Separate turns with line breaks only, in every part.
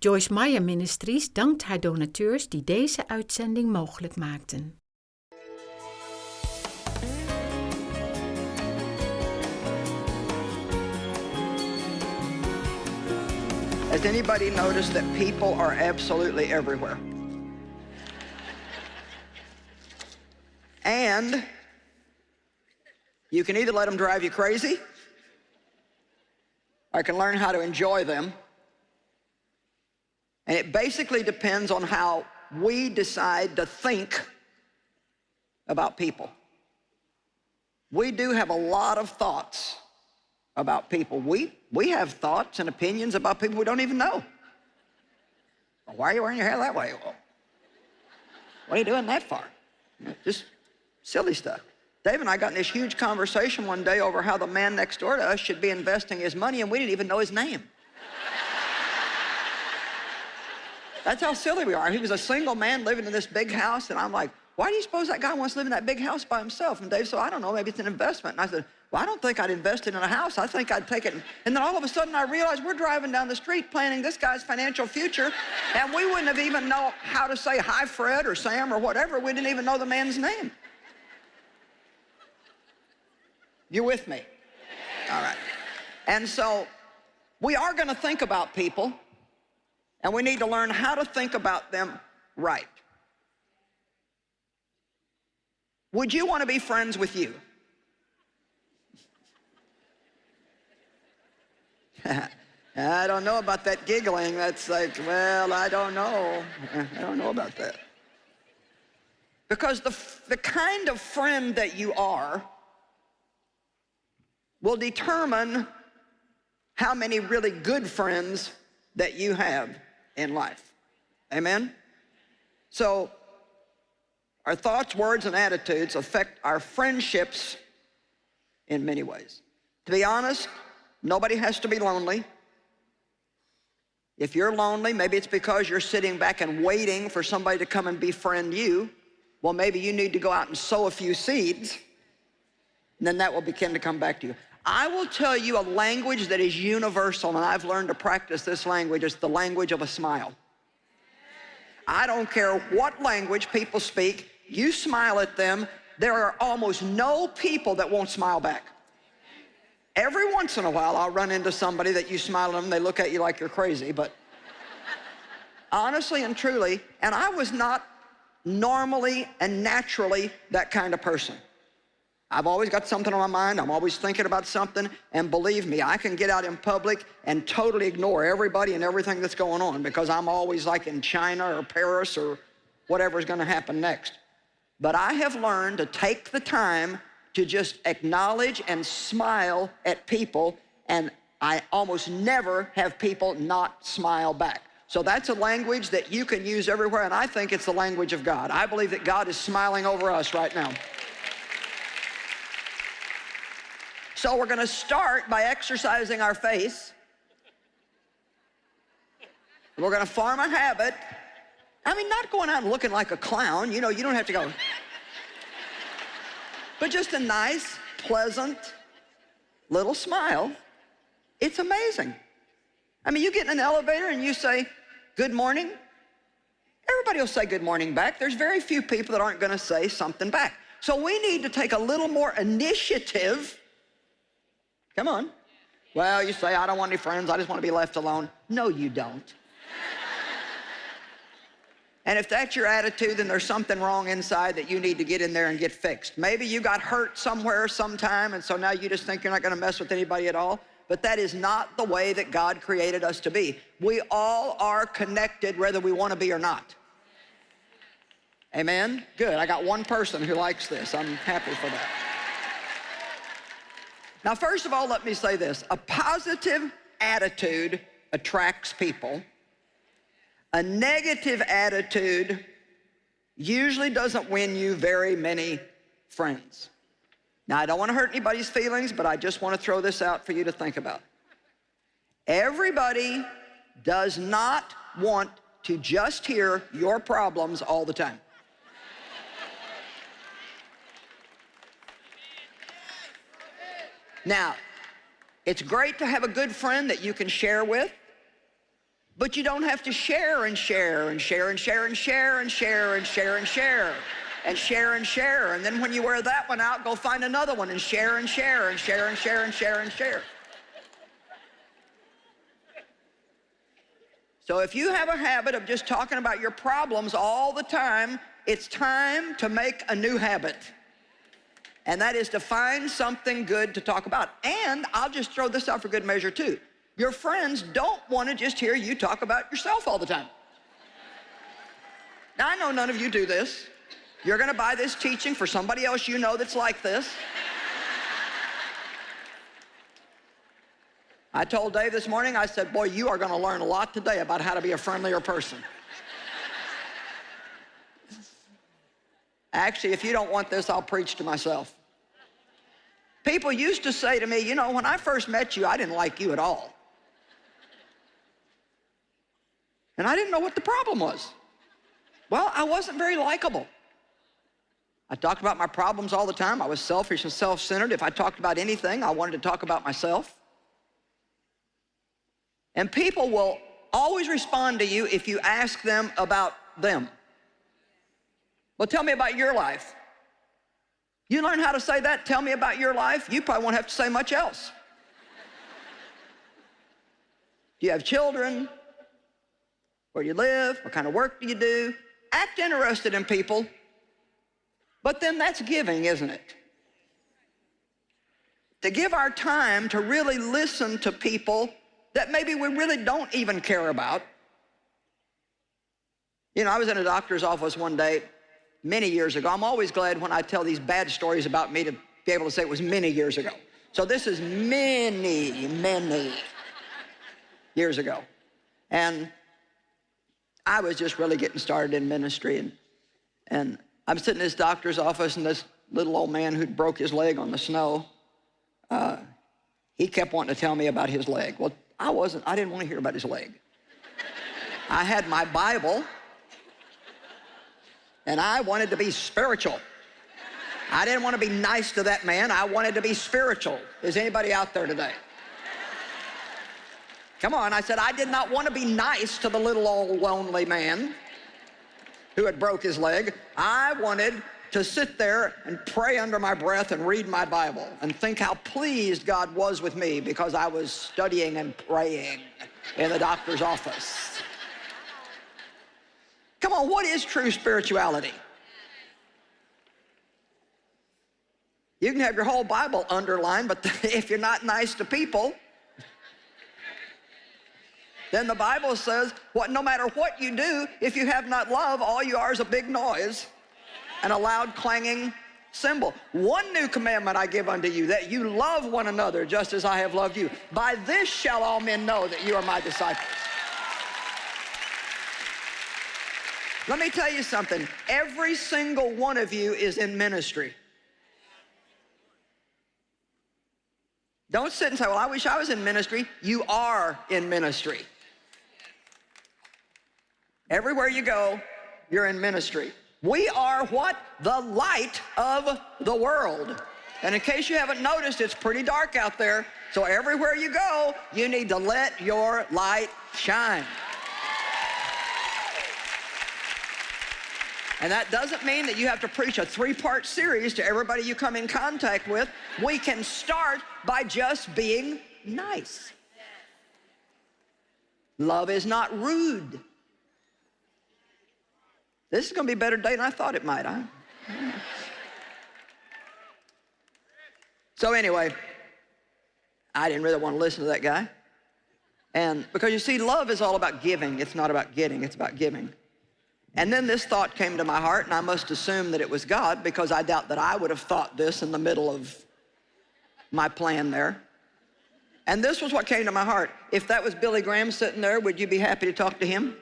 Joyce Meyer Ministries dankt haar donateurs die deze uitzending mogelijk maakten.
Has anybody noticed that people are absolutely everywhere? And you can either let them drive you crazy, or you can learn how to enjoy them. And it basically depends on how we decide to think about people. We do have a lot of thoughts about people. We, we have thoughts and opinions about people we don't even know. Why are you wearing your hair that way? What are you doing that for? Just silly stuff. Dave and I got in this huge conversation one day over how the man next door to us should be investing his money and we didn't even know his name. That's how silly we are. He was a single man living in this big house and I'm like, why do you suppose that guy wants to live in that big house by himself? And Dave said, I don't know, maybe it's an investment. And I said, well, I don't think I'd invest it in a house. I think I'd take it. And then all of a sudden I realized we're driving down the street planning this guy's financial future, and we wouldn't have even know how to say hi, Fred or Sam or whatever. We didn't even know the man's name. You with me? All right. And so we are going to think about people, and we need to learn how to think about them right. Would you want to be friends with you? I don't know about that giggling. That's like, well, I don't know. I don't know about that. Because the, the kind of friend that you are will determine how many really good friends that you have in life. Amen? So our thoughts, words, and attitudes affect our friendships in many ways. To be honest, nobody has to be lonely. If you're lonely, maybe it's because you're sitting back and waiting for somebody to come and befriend you. Well, maybe you need to go out and sow a few seeds, and then that will begin to come back to you. I will tell you a language that is universal, and I've learned to practice this language. It's the language of a smile. I don't care what language people speak, you smile at them, there are almost no people that won't smile back. Every once in a while, I'll run into somebody that you smile at them, they look at you like you're crazy, but honestly and truly, and I was not normally and naturally that kind of person. I've always got something on my mind. I'm always thinking about something. And believe me, I can get out in public and totally ignore everybody and everything that's going on because I'm always like in China or Paris or whatever's going to happen next. But I have learned to take the time to just acknowledge and smile at people, and I almost never have people not smile back. So that's a language that you can use everywhere, and I think it's the language of God. I believe that God is smiling over us right now. So we're going to start by exercising our face. We're going to form a habit I mean, not going out and looking like a clown. You know, you don't have to go. but just a nice, pleasant little smile. It's amazing. I mean, you get in an elevator and you say, good morning. Everybody will say good morning back. There's very few people that aren't going to say something back. So we need to take a little more initiative. Come on. Well, you say, I don't want any friends. I just want to be left alone. No, you don't. And if that's your attitude, then there's something wrong inside that you need to get in there and get fixed. Maybe you got hurt somewhere sometime, and so now you just think you're not going to mess with anybody at all. But that is not the way that God created us to be. We all are connected whether we want to be or not. Amen? Good. I got one person who likes this. I'm happy for that. Now, first of all, let me say this. A positive attitude attracts people a negative attitude usually doesn't win you very many friends. Now, I don't want to hurt anybody's feelings, but I just want to throw this out for you to think about. Everybody does not want to just hear your problems all the time. Now, it's great to have a good friend that you can share with, But you don't have to share and share and share and share and share and share and share and share and share and share. And then when you wear that one out, go find another one and share and share and share and share and share and share. So if you have a habit of just talking about your problems all the time, it's time to make a new habit. And that is to find something good to talk about. And I'll just throw this out for good measure too. Your friends don't want to just hear you talk about yourself all the time. Now, I know none of you do this. You're going to buy this teaching for somebody else you know that's like this. I told Dave this morning, I said, boy, you are going to learn a lot today about how to be a friendlier person. Actually, if you don't want this, I'll preach to myself. People used to say to me, you know, when I first met you, I didn't like you at all. And I didn't know what the problem was. Well, I wasn't very likable. I talked about my problems all the time. I was selfish and self-centered. If I talked about anything, I wanted to talk about myself. And people will always respond to you if you ask them about them. Well, tell me about your life. You learn how to say that, tell me about your life, you probably won't have to say much else. Do you have children? Where do you live? What kind of work do you do? Act interested in people. But then that's giving, isn't it? To give our time to really listen to people that maybe we really don't even care about. You know, I was in a doctor's office one day many years ago. I'm always glad when I tell these bad stories about me to be able to say it was many years ago. So this is many, many years ago. And I was just really getting started in ministry. And, and I'm sitting in this doctor's office and this little old man who'd broke his leg on the snow, uh, he kept wanting to tell me about his leg. Well, I wasn't, I didn't want to hear about his leg. I had my Bible and I wanted to be spiritual. I didn't want to be nice to that man. I wanted to be spiritual. Is anybody out there today? Come on, I said, I did not want to be nice to the little old lonely man who had broke his leg. I wanted to sit there and pray under my breath and read my Bible and think how pleased God was with me because I was studying and praying in the doctor's office. Come on, what is true spirituality? You can have your whole Bible underlined, but if you're not nice to people, then the Bible says, what, no matter what you do, if you have not love, all you are is a big noise and a loud clanging cymbal. One new commandment I give unto you, that you love one another just as I have loved you. By this shall all men know that you are my disciples. Let me tell you something. Every single one of you is in ministry. Don't sit and say, well, I wish I was in ministry. You are in ministry. Everywhere you go, you're in ministry. We are what? The light of the world. And in case you haven't noticed, it's pretty dark out there. So everywhere you go, you need to let your light shine. And that doesn't mean that you have to preach a three-part series to everybody you come in contact with. We can start by just being nice. Love is not rude. This is going to be a better day than I thought it might, huh? so anyway, I didn't really want to listen to that guy. And because you see, love is all about giving. It's not about getting, it's about giving. And then this thought came to my heart, and I must assume that it was God because I doubt that I would have thought this in the middle of my plan there. And this was what came to my heart. If that was Billy Graham sitting there, would you be happy to talk to him?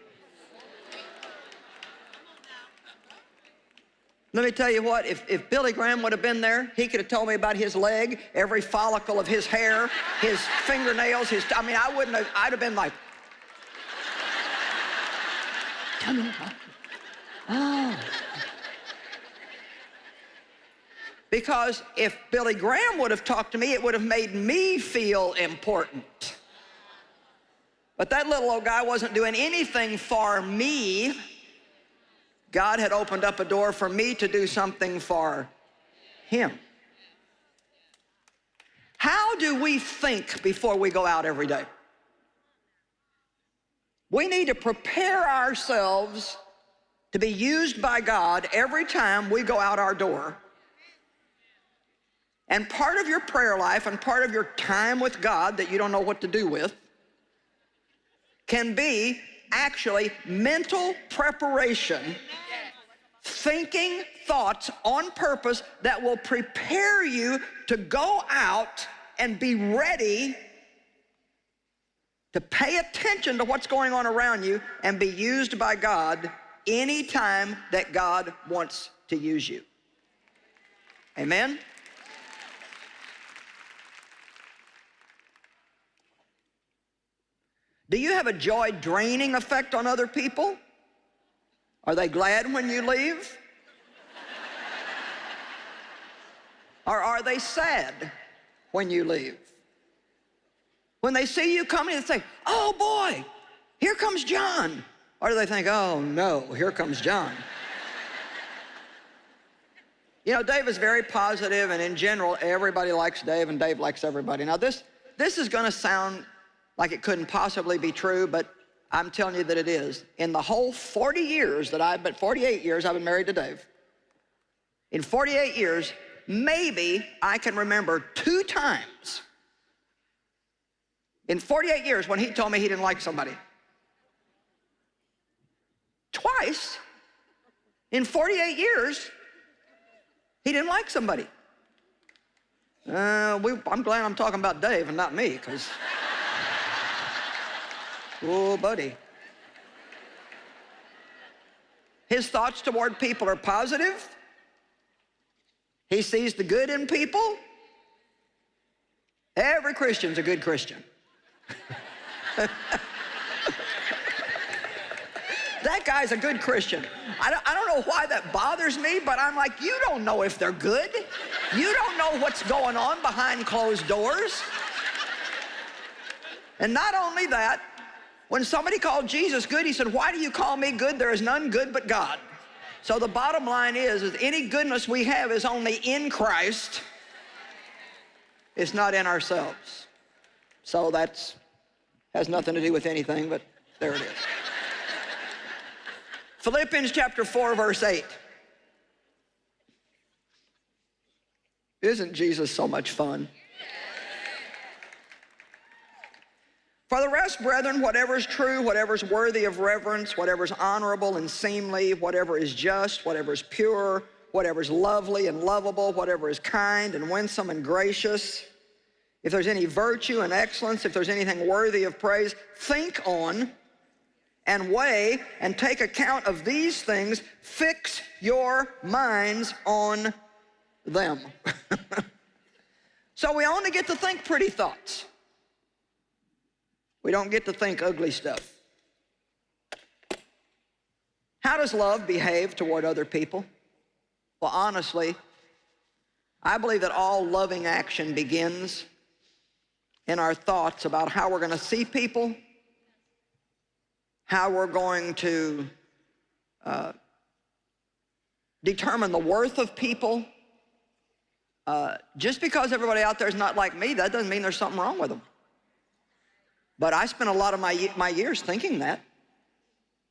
Let me tell you what, if, if Billy Graham would have been there, he could have told me about his leg, every follicle of his hair, his fingernails, his, I mean, I wouldn't have, I'd have been like, tell me Because if Billy Graham would have talked to me, it would have made me feel important. But that little old guy wasn't doing anything for me. God had opened up a door for me to do something for him. How do we think before we go out every day? We need to prepare ourselves to be used by God every time we go out our door. And part of your prayer life and part of your time with God that you don't know what to do with can be actually mental preparation, thinking thoughts on purpose that will prepare you to go out and be ready to pay attention to what's going on around you and be used by God anytime that God wants to use you. Amen? Do you have a joy draining effect on other people? Are they glad when you leave? or are they sad when you leave? When they see you coming, they say, oh boy, here comes John. Or do they think, oh no, here comes John. you know, Dave is very positive, and in general, everybody likes Dave, and Dave likes everybody. Now this, this is gonna sound like it couldn't possibly be true, but I'm telling you that it is. In the whole 40 years that I've been, 48 years I've been married to Dave, in 48 years, maybe I can remember two times in 48 years when he told me he didn't like somebody. Twice in 48 years, he didn't like somebody. Uh, we, I'm glad I'm talking about Dave and not me, because Oh, buddy. His thoughts toward people are positive. He sees the good in people. Every Christian's a good Christian. that guy's a good Christian. I don't, I don't know why that bothers me, but I'm like, you don't know if they're good. You don't know what's going on behind closed doors. And not only that, when somebody called Jesus good, he said, why do you call me good? There is none good but God. So the bottom line is, is any goodness we have is only in Christ. It's not in ourselves. So that's has nothing to do with anything, but there it is. Philippians chapter 4, verse 8. Isn't Jesus so much fun? For the rest, brethren, whatever is true, whatever is worthy of reverence, whatever is honorable and seemly, whatever is just, whatever is pure, whatever is lovely and lovable, whatever is kind and winsome and gracious, if there's any virtue and excellence, if there's anything worthy of praise, think on and weigh and take account of these things. Fix your minds on them. so we only get to think pretty thoughts. We don't get to think ugly stuff. How does love behave toward other people? Well, honestly, I believe that all loving action begins in our thoughts about how we're going to see people, how we're going to uh, determine the worth of people. Uh, just because everybody out there is not like me, that doesn't mean there's something wrong with them. But I spent a lot of my, my years thinking that.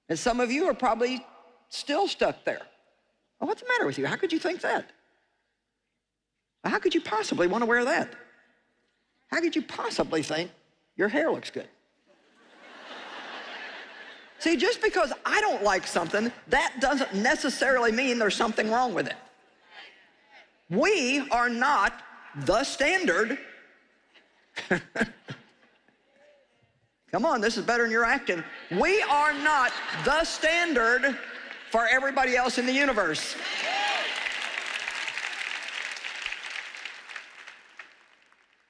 And some of you are probably still stuck there. Well, what's the matter with you? How could you think that? How could you possibly want to wear that? How could you possibly think your hair looks good? See, just because I don't like something, that doesn't necessarily mean there's something wrong with it. We are not the standard Come on, this is better than you're acting. We are not the standard for everybody else in the universe.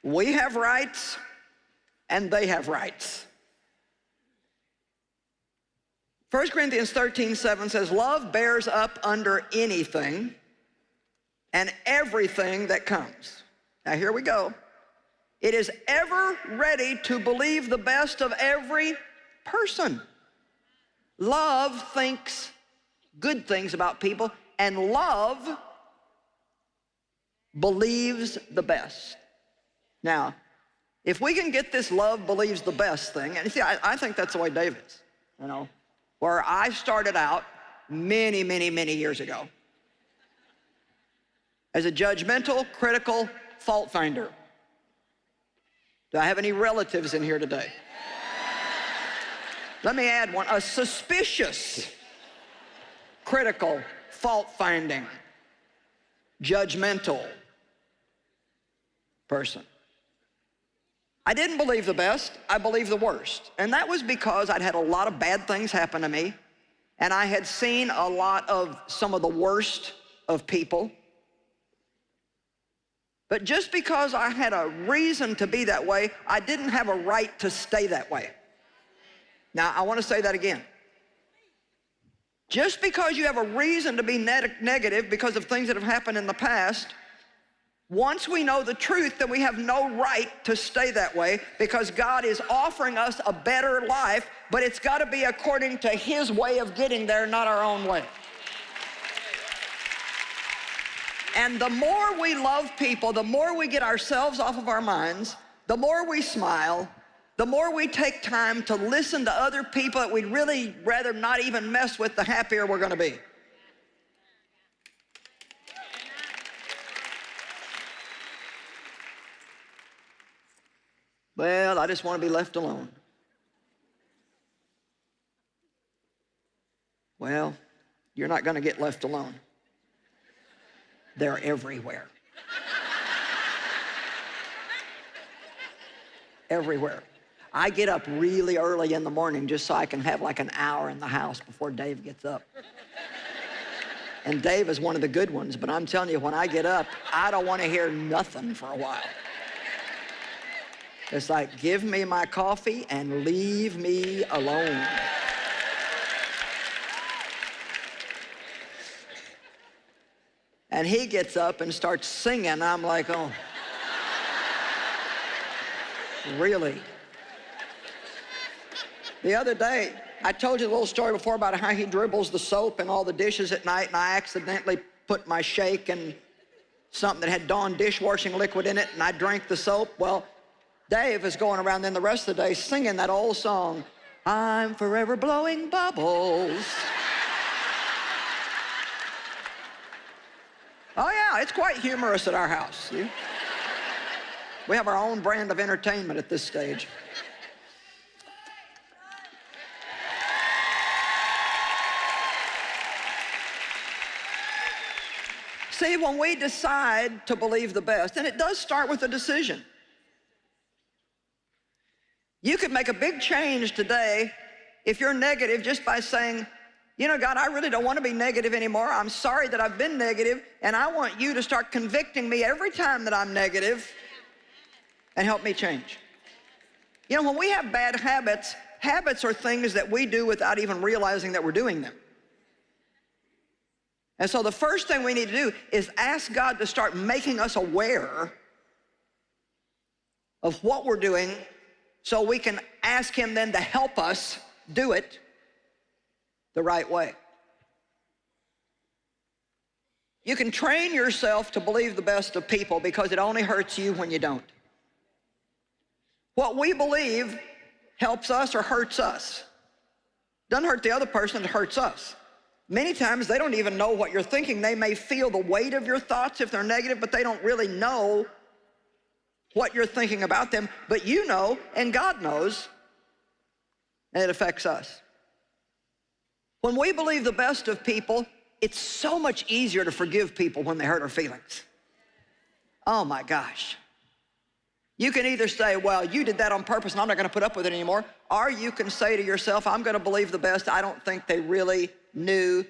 We have rights and they have rights. 1 Corinthians 13, 7 says, love bears up under anything and everything that comes. Now here we go. It is ever ready to believe the best of every person. Love thinks good things about people, and love believes the best. Now, if we can get this love believes the best thing, and see, I, I think that's the way Dave is, you know, where I started out many, many, many years ago as a judgmental, critical fault finder. Do I have any relatives in here today? Let me add one, a suspicious, critical, fault-finding, judgmental person. I didn't believe the best, I believed the worst. And that was because I'd had a lot of bad things happen to me, and I had seen a lot of some of the worst of people. But just because I had a reason to be that way, I didn't have a right to stay that way. Now, I want to say that again. Just because you have a reason to be negative because of things that have happened in the past, once we know the truth, then we have no right to stay that way because God is offering us a better life, but it's got to be according to His way of getting there, not our own way. And the more we love people, the more we get ourselves off of our minds, the more we smile, the more we take time to listen to other people that we'd really rather not even mess with, the happier we're gonna be. Well, I just want to be left alone. Well, you're not going to get left alone. They're everywhere. everywhere. I get up really early in the morning just so I can have like an hour in the house before Dave gets up. And Dave is one of the good ones, but I'm telling you, when I get up, I don't want to hear nothing for a while. It's like, give me my coffee and leave me alone. And he gets up and starts singing. I'm like, oh, really? The other day, I told you a little story before about how he dribbles the soap and all the dishes at night, and I accidentally put my shake and something that had Dawn dishwashing liquid in it, and I drank the soap. Well, Dave is going around then the rest of the day singing that old song, I'm forever blowing bubbles. oh yeah, it's quite humorous at our house. See? We have our own brand of entertainment at this stage. See, when we decide to believe the best, and it does start with a decision. You could make a big change today if you're negative just by saying, you know, God, I really don't want to be negative anymore. I'm sorry that I've been negative, and I want you to start convicting me every time that I'm negative and help me change. You know, when we have bad habits, habits are things that we do without even realizing that we're doing them. And so the first thing we need to do is ask God to start making us aware of what we're doing so we can ask him then to help us do it the right way. You can train yourself to believe the best of people because it only hurts you when you don't. What we believe helps us or hurts us. Doesn't hurt the other person, it hurts us. Many times they don't even know what you're thinking. They may feel the weight of your thoughts if they're negative, but they don't really know what you're thinking about them. But you know, and God knows, and it affects us. When we believe the best of people, it's so much easier to forgive people when they hurt our feelings. Oh my gosh. You can either say, well, you did that on purpose and I'm not gonna put up with it anymore, or you can say to yourself, I'm gonna believe the best. I don't think they really knew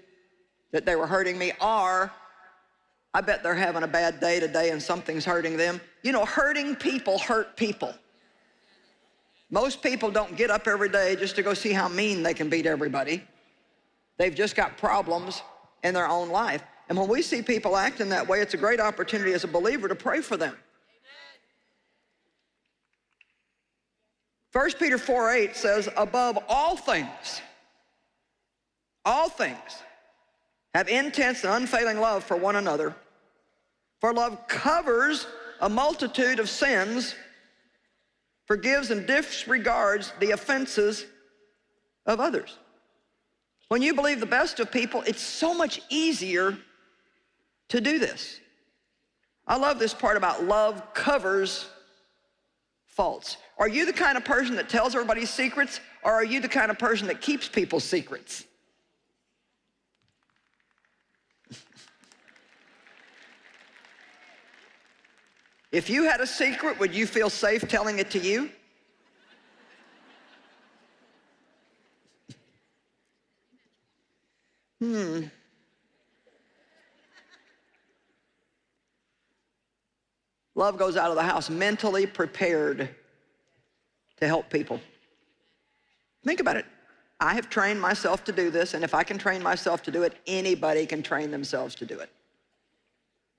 that they were hurting me, or I bet they're having a bad day today and something's hurting them. You know, hurting people hurt people. Most people don't get up every day just to go see how mean they can beat everybody. They've just got problems in their own life. And when we see people acting that way, it's a great opportunity as a believer to pray for them. 1 Peter 4 8 says, above all things, all things, have intense and unfailing love for one another. For love covers a multitude of sins, forgives and disregards the offenses of others. When you believe the best of people, it's so much easier to do this. I love this part about love covers faults. Are you the kind of person that tells everybody's secrets, or are you the kind of person that keeps people's secrets? If you had a secret, would you feel safe telling it to you? Hmm. Love goes out of the house mentally prepared to help people. Think about it. I have trained myself to do this, and if I can train myself to do it, anybody can train themselves to do it.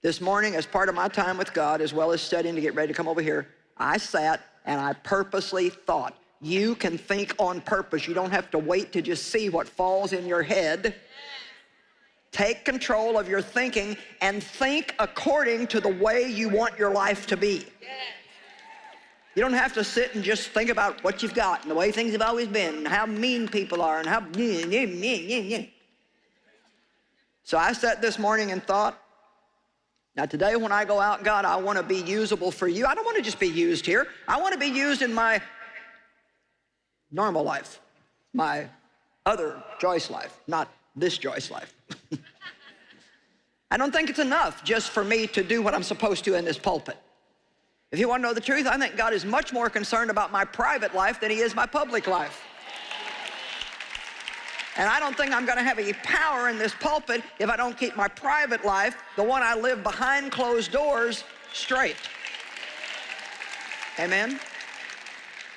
This morning, as part of my time with God, as well as studying to get ready to come over here, I sat and I purposely thought. You can think on purpose. You don't have to wait to just see what falls in your head. Take control of your thinking and think according to the way you want your life to be. You don't have to sit and just think about what you've got and the way things have always been and how mean people are and how... So I sat this morning and thought, now today when I go out, God, I want to be usable for you. I don't want to just be used here. I want to be used in my normal life, my other Joyce life, not this Joyce life. I don't think it's enough just for me to do what I'm supposed to in this pulpit. If you want to know the truth, I think God is much more concerned about my private life than he is my public life. And I don't think I'm going to have any power in this pulpit if I don't keep my private life, the one I live behind closed doors, straight. Amen?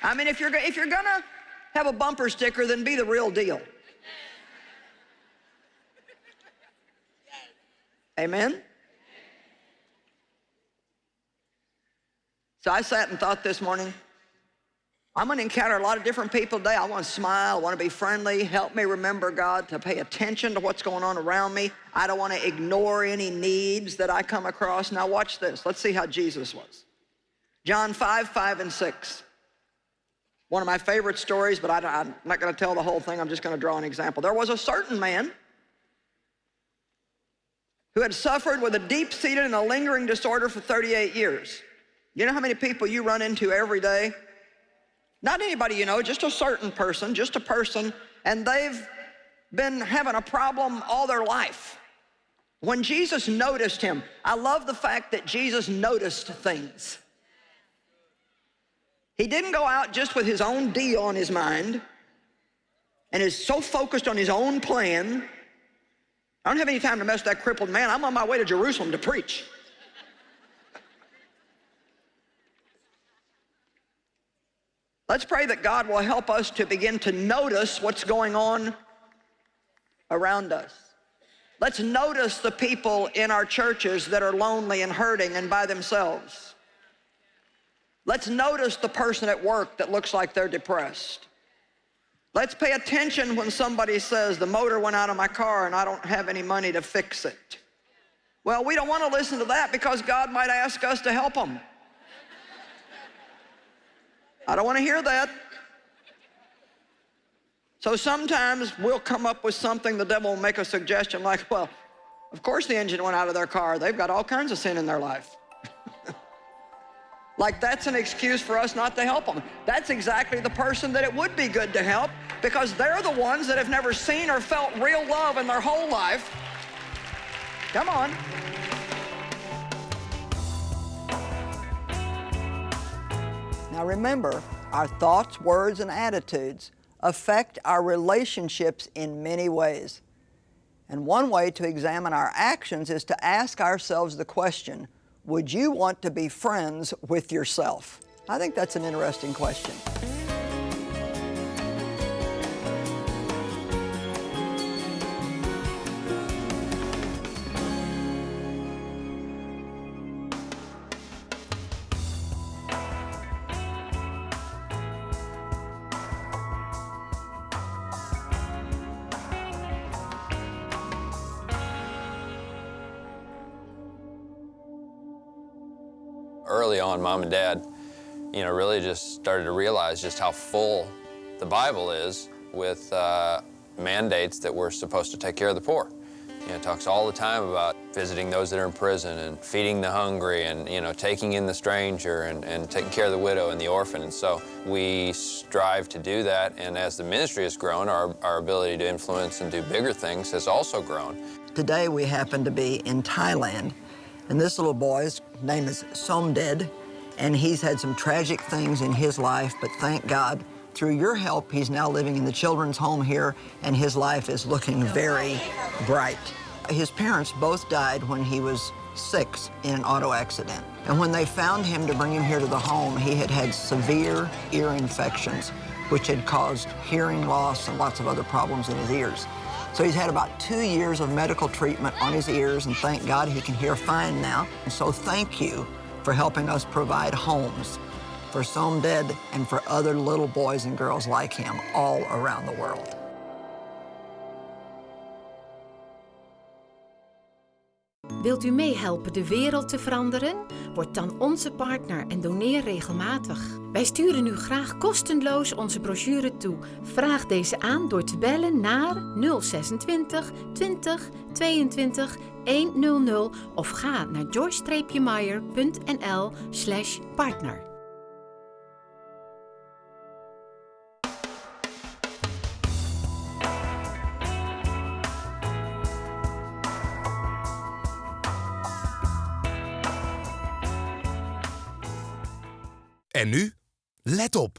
I mean, if you're, if you're going to have a bumper sticker, then be the real deal. Amen? So I sat and thought this morning, I'm going to encounter a lot of different people today. I want to smile. I want to be friendly. Help me remember, God, to pay attention to what's going on around me. I don't want to ignore any needs that I come across. Now watch this. Let's see how Jesus was. John 5, 5, and 6. One of my favorite stories, but I, am not going to tell the whole thing. I'm just going to draw an example. There was a certain man who had suffered with a deep-seated and a lingering disorder for 38 years. You know how many people you run into every day? Not anybody you know, just a certain person, just a person, and they've been having a problem all their life. When Jesus noticed him, I love the fact that Jesus noticed things. He didn't go out just with his own deal on his mind and is so focused on his own plan I don't have any time to mess with that crippled man. I'm on my way to Jerusalem to preach. Let's pray that God will help us to begin to notice what's going on around us. Let's notice the people in our churches that are lonely and hurting and by themselves. Let's notice the person at work that looks like they're depressed. Let's pay attention when somebody says, the motor went out of my car and I don't have any money to fix it. Well, we don't want to listen to that because God might ask us to help them. I don't want to hear that. So sometimes we'll come up with something, the devil will make a suggestion like, well, of course the engine went out of their car. They've got all kinds of sin in their life. Like that's an excuse for us not to help them. That's exactly the person that it would be good to help because they're the ones that have never seen or felt real love in their whole life. Come on. Now remember, our thoughts, words, and attitudes affect our relationships in many ways. And one way to examine our actions is to ask ourselves the question, would you want to be friends with yourself? I think that's an interesting question.
Dad, you know, really just started to realize just how full the Bible is with uh, mandates that we're supposed to take care of the poor. You know, it talks all the time about visiting those that are in prison and feeding the hungry and, you know, taking in the stranger and, and taking care of the widow and the orphan. And so we strive to do that. And as the ministry has grown, our, our ability to influence and do bigger things has also grown.
Today we happen to be in Thailand, and this little boy's name is Somded, and he's had some tragic things in his life, but thank God, through your help, he's now living in the children's home here, and his life is looking very bright. His parents both died when he was six in an auto accident. And when they found him to bring him here to the home, he had had severe ear infections, which had caused hearing loss and lots of other problems in his ears. So he's had about two years of medical treatment on his ears, and thank God he can hear fine now. And so thank you for helping us provide homes for Somded and for other little boys and girls like him all around the world.
Wilt u meehelpen de wereld te veranderen? Word dan onze partner en doneer regelmatig. Wij sturen u graag kostenloos onze brochure toe. Vraag deze aan door te bellen naar 026 20 22 100 of ga naar joyce-meyer.nl partner.
En nu, let op.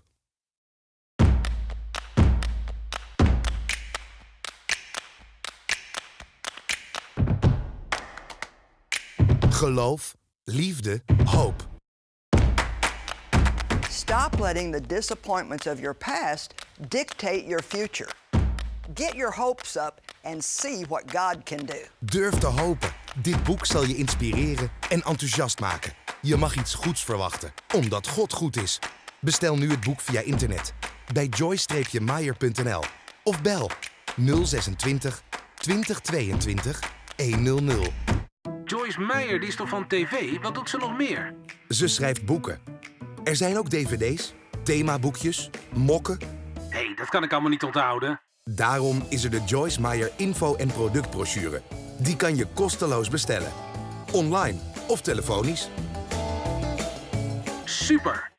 Geloof, liefde, hoop.
Stop letting the disappointments of your past dictate your future. Get your hopes up and see what God can do.
Durf te hopen. Dit boek zal je inspireren en enthousiast maken. Je mag iets goeds verwachten, omdat God goed is. Bestel nu het boek via internet bij joy-meyer.nl of bel 026 2022 100.
Joyce Meyer, die is toch van tv? Wat doet ze nog meer?
Ze schrijft boeken. Er zijn ook dvd's, themaboekjes, mokken.
Hé, hey, dat kan ik allemaal niet onthouden.
Daarom is er de Joyce Meyer info- en productbrochure. Die kan je kosteloos bestellen. Online of telefonisch.
Super!